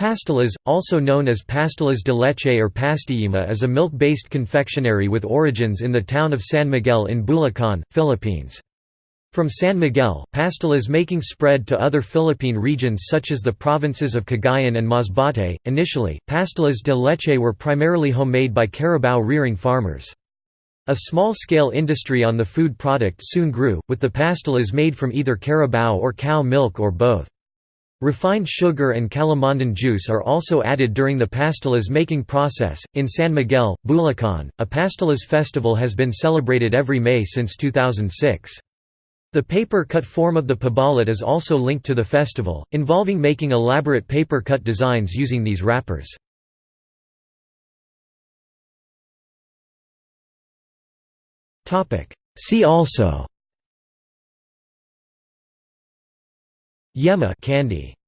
Pastillas, also known as pastillas de leche or pastillima is a milk-based confectionery with origins in the town of San Miguel in Bulacan, Philippines. From San Miguel, pastillas making spread to other Philippine regions such as the provinces of Cagayan and Masbate. Initially, pastillas de leche were primarily homemade by carabao rearing farmers. A small-scale industry on the food product soon grew, with the pastillas made from either carabao or cow milk or both. Refined sugar and calamansi juice are also added during the pastillas making process. In San Miguel, Bulacan, a pastillas festival has been celebrated every May since 2006. The paper cut form of the pabalat is also linked to the festival, involving making elaborate paper cut designs using these wrappers. See also Yema candy